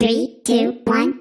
Three, two, one.